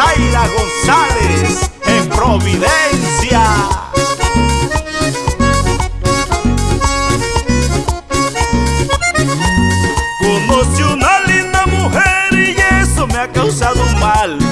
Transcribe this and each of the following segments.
Zaila González en Providencia. Conocí una linda mujer y eso me ha causado mal.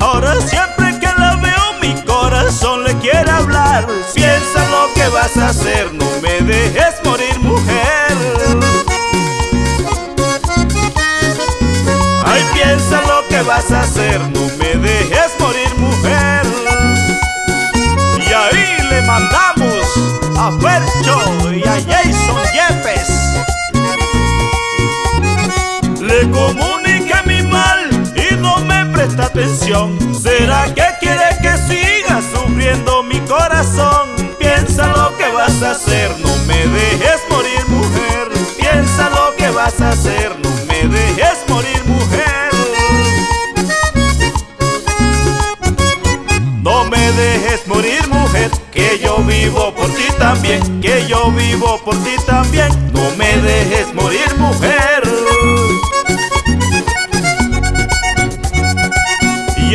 Ahora siempre que la veo mi corazón le quiere hablar. Piensa lo que vas a hacer, no me dejes morir mujer. Ay, piensa lo que vas a hacer, no me dejes morir mujer. Y ahí le mandamos a Fercho y a Jason Yepes. Le no ¿Será que quiere que siga sufriendo mi corazón? Piensa lo que vas a hacer, no me dejes morir mujer. Piensa lo que vas a hacer, no me dejes morir mujer. No me dejes morir mujer, que yo vivo por ti también, que yo vivo por ti también.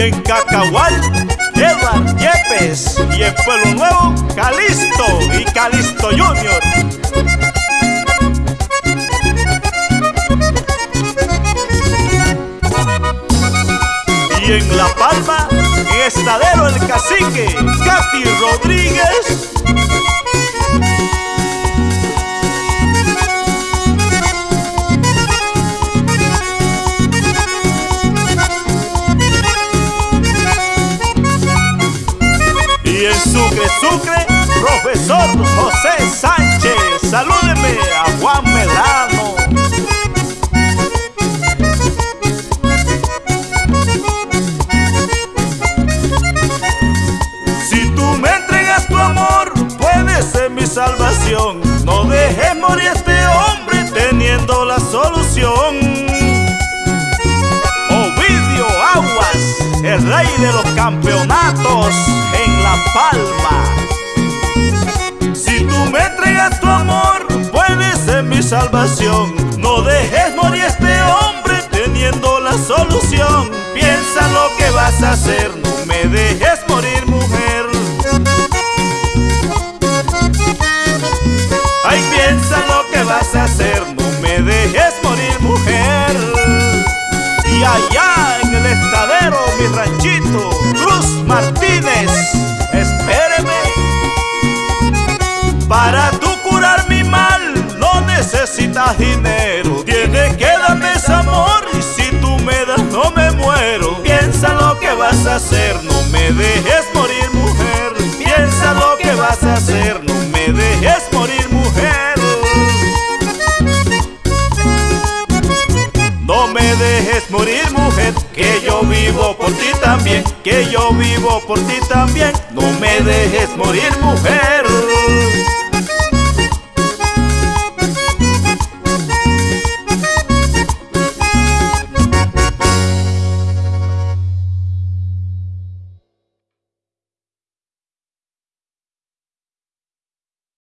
En Cacahual, Edward Yepes. Y en Pueblo Nuevo, Calisto y Calisto Junior. Y en La Palma, Estadero el Cacique, Katy Rodríguez. Sucre, Sucre, profesor José Sánchez. Salúdeme a Juan Medrano. Si tú me entregas tu amor, puedes ser mi salvación. No dejes morir a este hombre teniendo la solución. Ovidio Aguas, el rey de los campeonatos Palma. Si tú me entregas tu amor, puedes ser mi salvación. No dejes morir a este hombre teniendo la solución. Piensa lo que vas a hacer, no me dejes morir, mujer. Ay, piensa lo que vas a hacer, no me dejes morir, mujer. Y allá vas a hacer, no me dejes morir, mujer. Piensa lo que vas a hacer, no me dejes morir, mujer. No me dejes morir, mujer, que yo vivo por ti también, que yo vivo por ti también. No me dejes morir, mujer.